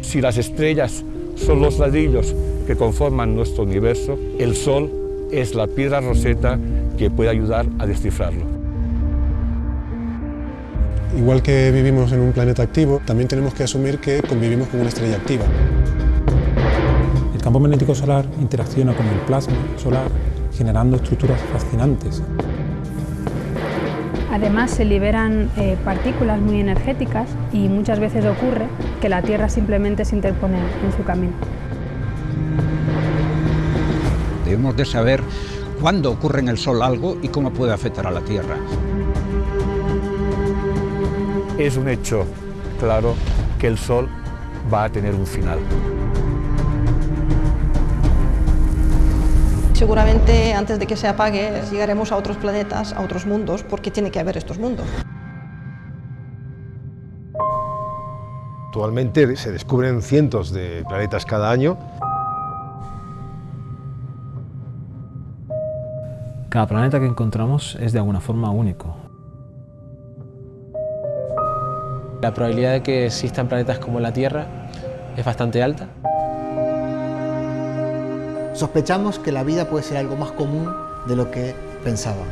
Si las estrellas son los ladrillos que conforman nuestro universo, el Sol es la piedra roseta que puede ayudar a descifrarlo. Igual que vivimos en un planeta activo, también tenemos que asumir que convivimos con una estrella activa. El campo magnético solar interacciona con el plasma solar generando estructuras fascinantes. Además se liberan eh, partículas muy energéticas y muchas veces ocurre que la Tierra simplemente se interpone en su camino. Debemos de saber cuándo ocurre en el Sol algo y cómo puede afectar a la Tierra. Es un hecho claro que el Sol va a tener un final. Seguramente antes de que se apague llegaremos a otros planetas, a otros mundos, porque tiene que haber estos mundos. Actualmente se descubren cientos de planetas cada año. Cada planeta que encontramos es de alguna forma único. La probabilidad de que existan planetas como la Tierra es bastante alta. Sospechamos que la vida puede ser algo más común de lo que pensábamos.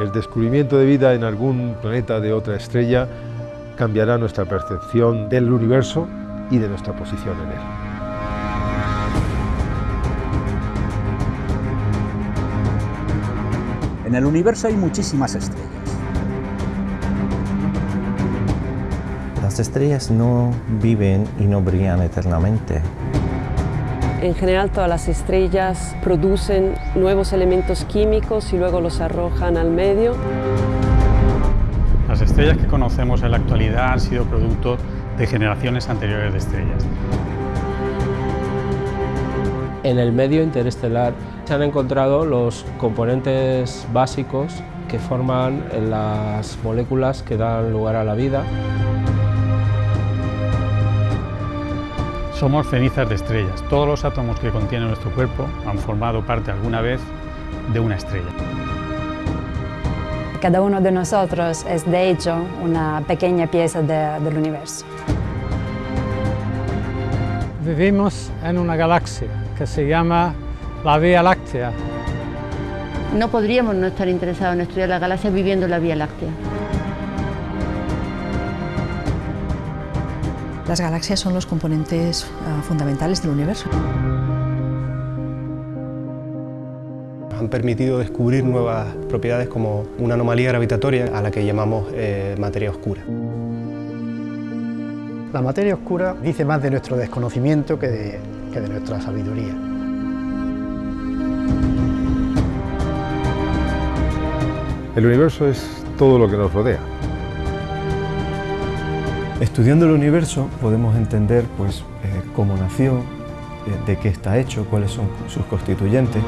El descubrimiento de vida en algún planeta de otra estrella cambiará nuestra percepción del universo y de nuestra posición en él. En el universo hay muchísimas estrellas. Las estrellas no viven y no brillan eternamente. En general todas las estrellas producen nuevos elementos químicos y luego los arrojan al medio. Las estrellas que conocemos en la actualidad han sido producto de generaciones anteriores de estrellas. En el medio interestelar se han encontrado los componentes básicos que forman las moléculas que dan lugar a la vida. Somos cenizas de estrellas. Todos los átomos que contiene nuestro cuerpo han formado parte alguna vez de una estrella. Cada uno de nosotros es de hecho una pequeña pieza de, del universo. Vivimos en una galaxia que se llama la Vía Láctea. No podríamos no estar interesados en estudiar la galaxia viviendo en la Vía Láctea. Las galaxias son los componentes uh, fundamentales del universo. Han permitido descubrir nuevas propiedades como una anomalía gravitatoria a la que llamamos eh, materia oscura. La materia oscura dice más de nuestro desconocimiento que de, que de nuestra sabiduría. El universo es todo lo que nos rodea. Estudiando el universo podemos entender pues, eh, cómo nació, eh, de qué está hecho, cuáles son sus constituyentes.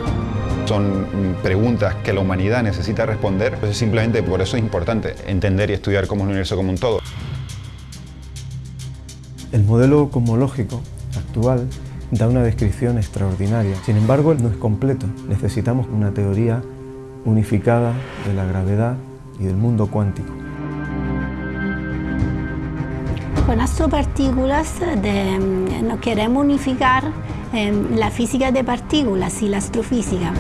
Son preguntas que la humanidad necesita responder, entonces simplemente por eso es importante entender y estudiar cómo es el universo como un todo. El modelo cosmológico actual da una descripción extraordinaria, sin embargo no es completo. Necesitamos una teoría unificada de la gravedad y del mundo cuántico. Con astropartículas de, no queremos unificar eh, la física de partículas y la astrofísica.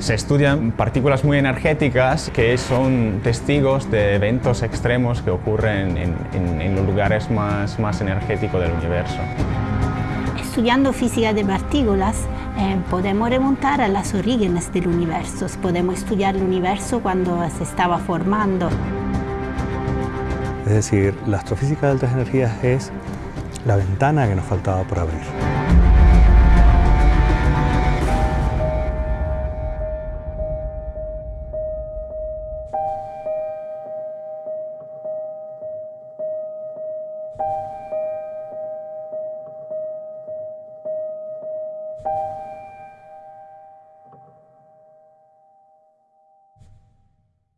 Se estudian partículas muy energéticas que son testigos de eventos extremos que ocurren en, en, en los lugares más, más energéticos del universo. Estudiando física de partículas eh, podemos remontar a los orígenes del universo, podemos estudiar el universo cuando se estaba formando. Es decir, la astrofísica de altas energías es la ventana que nos faltaba por abrir.